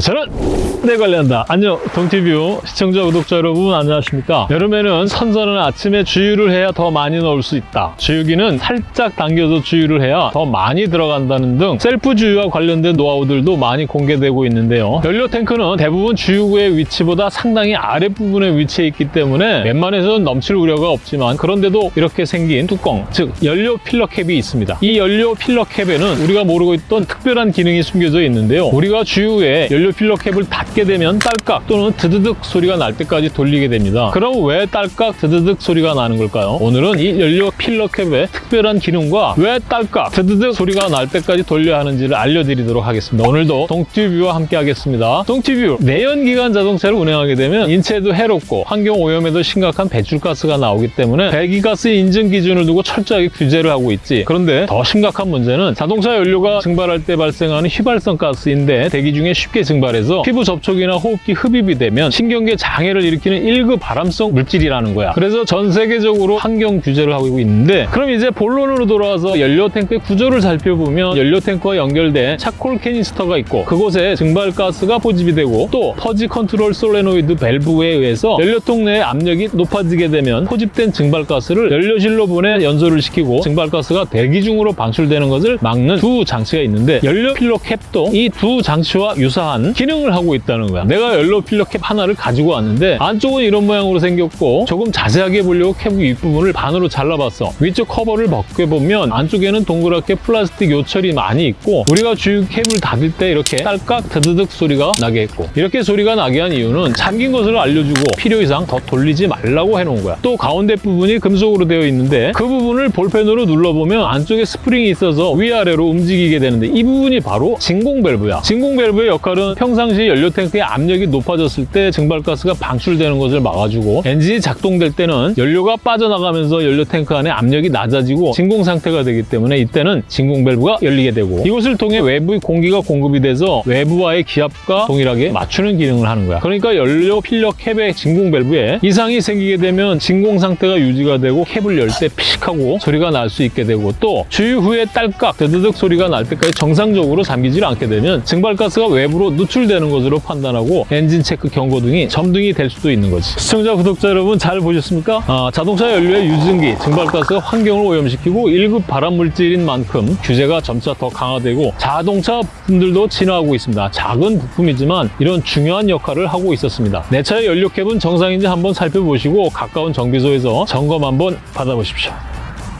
차는 내가 관리한다. 안녕 동티뷰 시청자 구독자 여러분 안녕하십니까? 여름에는 선선한 아침에 주유를 해야 더 많이 넣을 수 있다. 주유기는 살짝 당겨서 주유를 해야 더 많이 들어간다는 등 셀프 주유와 관련된 노하우들도 많이 공개되고 있는데요. 연료 탱크는 대부분 주유구의 위치보다 상당히 아랫부분에 위치해 있기 때문에 웬만해서는 넘칠 우려가 없지만 그런데도 이렇게 생긴 뚜껑, 즉 연료 filler cap이 있습니다. 이 연료 filler cap에는 우리가 모르고 있던 특별한 기능이 숨겨져 있는데요. 우리가 주유 후에 연료 filler cap을 닫게 되면 딸깍 또는 드드득 소리가 날 때까지 돌리게 됩니다. 그럼 왜 딸깍 드드득 소리가 나는 걸까요? 오늘은 이 연료 filler cap의 특별한 기능과 왜 딸깍 드드득 소리가 날 때까지 돌려야 하는지를 알려드리도록 하겠습니다. 오늘도 동티뷰와 함께 하겠습니다. 동티뷰 내연기관 자동차를 운행하게 되면 인체에도 해롭고 환경 오염에도 심각한 배출가스가 나오기 때문에 배기가스 인증 기준을 두고 철저하게 규제를 하고 있지. 그런데 더 심각한 문제는 자동차 연료가 증발할 때 발생하는 휘발성 가스인데 대기 중에 쉽게 증발해서 피부 접촉 이나 호흡기 흡입이 되면 신경계 장애를 일으키는 1급 발암성 물질이라는 거야. 그래서 전 세계적으로 환경 규제를 하고 있는데 그럼 이제 본론으로 돌아와서 연료 탱크의 구조를 살펴보면 연료 탱크와 연결된 charcoal canister가 있고 그곳에 증발가스가 포집이 되고 또 퍼지 컨트롤 솔레노이드 밸브에 의해서 연료통 내의 압력이 높아지게 되면 포집된 증발가스를 연료실로 보내 연소를 시키고 증발가스가 대기 중으로 방출되는 것을 막는 두 장치가 있는데 연료 필러 캡도 이 두 장치와 유사한 기능을 하고 있다 는 거야. 내가 연료 필러 캡 하나를 가지고 왔는데 안쪽은 이런 모양으로 생겼고 조금 자세하게 보려고 캡 윗부분을 반으로 잘라봤어. 위쪽 커버를 벗겨보면 안쪽에는 동그랗게 플라스틱 요철이 많이 있고 우리가 주유 캡을 닫을 때 이렇게 딸깍 드드득 소리가 나게 했고 이렇게 소리가 나게 한 이유는 잠긴 것을 알려주고 필요 이상 더 돌리지 말라고 해놓은 거야. 또 가운데 부분이 금속으로 되어 있는데 그 부분을 볼펜으로 눌러보면 안쪽에 스프링이 있어서 위아래로 움직이게 되는데 이 부분이 바로 진공 밸브야. 진공 밸브의 역할은 평상시 연료 탱 크의 압력이 높아졌을 때 증발가스가 방출되는 것을 막아주고 엔진이 작동될 때는 연료가 빠져나가면서 연료 탱크 안에 압력이 낮아지고 진공 상태가 되기 때문에 이때는 진공 밸브가 열리게 되고 이것을 통해 외부의 공기가 공급이 돼서 외부와의 기압과 동일하게 맞추는 기능을 하는 거야. 그러니까 연료 필러 캡의 진공 밸브에 이상이 생기게 되면 진공 상태가 유지가 되고 캡을 열 때 피식 하고 소리가 날 수 있게 되고 또 주유 후에 딸깍 드드득 소리가 날 때까지 정상적으로 잠기질 않게 되면 증발가스가 외부로 누출되는 것으로 판단하고 엔진 체크 경고 등이 점등이 될 수도 있는 거지. 시청자 구독자 여러분 잘 보셨습니까? 아, 자동차 연료의 유증기 증발가스가 환경을 오염시키고 1급 발암물질인 만큼 규제가 점차 더 강화되고 자동차 부품들도 진화하고 있습니다. 작은 부품이지만 이런 중요한 역할을 하고 있었습니다. 내 차의 연료 캡은 정상인지 한번 살펴보시고 가까운 정비소에서 점검 한번 받아보십시오.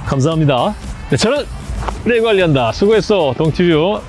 감사합니다. 네, 저는 내 관리한다. 수고했어, 동티뷰.